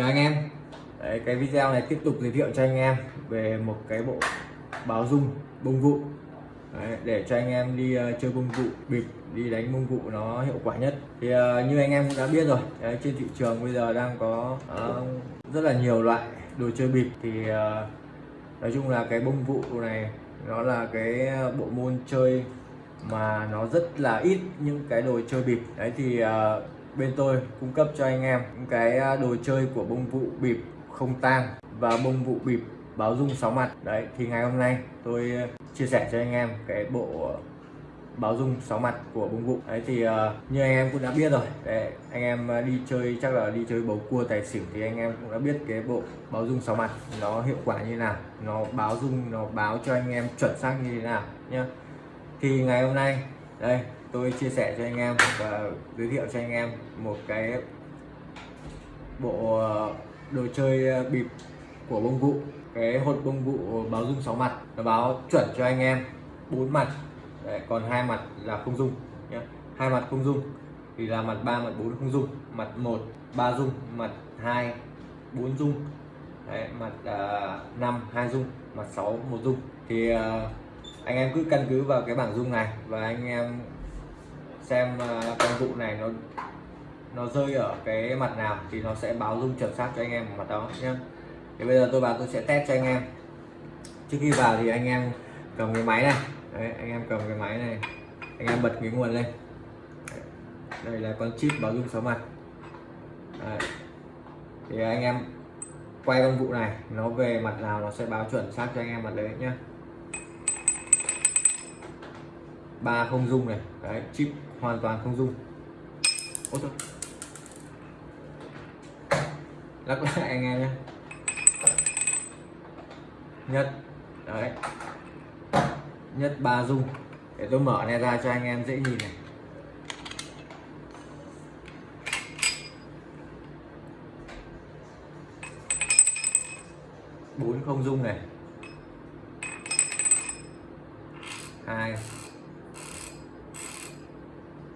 chào anh em. Đấy, cái video này tiếp tục giới thiệu cho anh em về một cái bộ báo dung bông vụ. Đấy, để cho anh em đi uh, chơi bông vụ bịp đi đánh bông vụ nó hiệu quả nhất. Thì uh, như anh em cũng đã biết rồi Đấy, trên thị trường bây giờ đang có uh, rất là nhiều loại đồ chơi bịp. Thì uh, nói chung là cái bông vụ này nó là cái bộ môn chơi mà nó rất là ít những cái đồ chơi bịp. Đấy thì uh, bên tôi cung cấp cho anh em những cái à, đồ chơi của bông vụ bịp không tang và bông vụ bịp báo dung sáu mặt. Đấy thì ngày hôm nay tôi à, chia sẻ cho anh em cái bộ báo dung sáu mặt của bông vụ. Đấy thì uh, như anh em cũng đã biết rồi đấy, anh em đi chơi chắc là đi chơi bầu cua tài xỉu thì anh em cũng đã biết cái bộ báo dung sáu mặt nó hiệu quả như nào nó báo dung nó báo cho anh em chuẩn xác như thế nào nhá. Thì ngày hôm nay đây tôi chia sẻ cho anh em và giới thiệu cho anh em một cái bộ ờ, đồ chơi ờ, bịp của bông vụ. Cái hột bông vụ báo dung sáu mặt. Nó báo chuẩn cho anh em bốn mặt. Đấy, còn hai mặt là không dung nhé hai mặt không dung thì là mặt ba mặt bốn không dung. Mặt một ba dung. Mặt hai bốn dung. Đấy, mặt ờ, uh, 5 hai dung. Mặt 6 một dung. Thì uh, anh em cứ căn cứ vào cái bảng dung này và anh em xem công con vụ này nó nó rơi ở cái mặt nào thì nó sẽ báo dung chuẩn xác cho anh em mặt đó nhé thì bây giờ tôi vào tôi sẽ test cho anh em. Trước khi vào thì anh em cầm cái máy này. Đấy, anh em cầm cái máy này. Anh em bật cái nguồn lên. Đây là con chip báo dung số mặt. Đấy. thì anh em quay con vụ này nó về mặt nào nó sẽ báo chuẩn xác cho anh em mặt đấy nhé. Ba không dung này. Đấy, chip hoàn toàn không dung Ôi thôi. lắc lại anh em nhé. Nhất. Đấy. Nhất ba dung để tôi mở này ra cho anh em dễ nhìn này. Bốn không dung này. Hai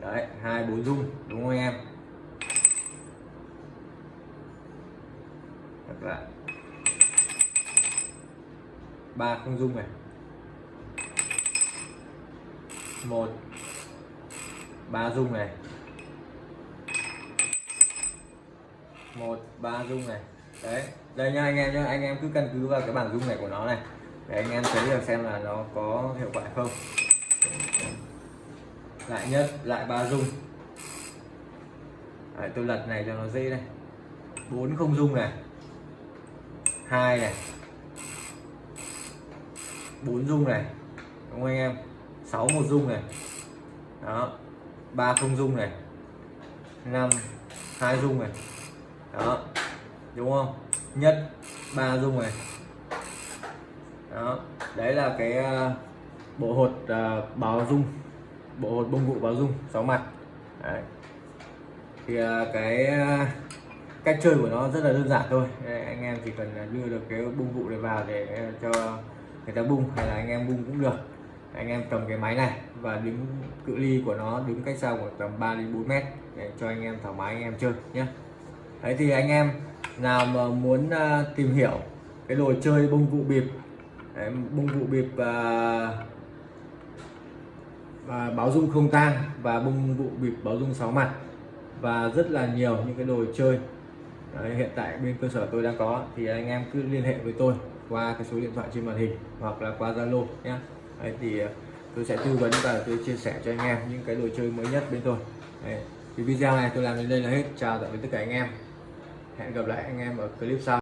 đấy, hai bốn dung, đúng không em? Thật lại ba không dung này. Một. Ba dung này. Một, ba dung này. Đấy, đây nha anh em nhá, anh em cứ căn cứ vào cái bảng dung này của nó này. Để anh em thấy được xem là nó có hiệu quả không lại nhất lại ba dung. Đấy, tôi lật này cho nó dễ này, bốn không dung này. Hai này. Bốn dung này. Đúng không anh em? Sáu một dung này. Đó. Ba không dung này. Năm hai dung này. Đó. Đúng không? Nhất ba dung này. Đó. Đấy là cái ờ, bộ hột ờ, uh, báo dung bộ hột bông vụ báo dung sáu mặt. Đấy. thì à, cái à, cách chơi của nó rất là đơn giản thôi. Anh em chỉ cần đưa được cái bông vụ này vào để cho người ta bung hay là anh em bung cũng được. Anh em cầm cái máy này và đứng cự ly của nó đứng cách xa khoảng tầm 3 đến 4 mét để cho anh em thoải mái anh em chơi nhé đấy thì anh em nào mà muốn à, tìm hiểu cái đồ chơi bông vụ bịp đấy, bông vụ bịp uh, và báo dung không tang và bông vụ bịp báo dung sáu mặt. Và rất là nhiều những cái đồ chơi Đấy, hiện tại bên cơ sở tôi đang có. Thì anh em cứ liên hệ với tôi qua cái số điện thoại trên màn hình hoặc là qua Zalo nhé. Đấy, thì ờ, tôi sẽ tư vấn và tôi chia sẻ cho anh em những cái đồ chơi mới nhất bên tôi. Đấy, thì video này tôi làm đến đây là hết. Chào tạm biệt tất cả anh em. Hẹn gặp lại anh em ở clip sau.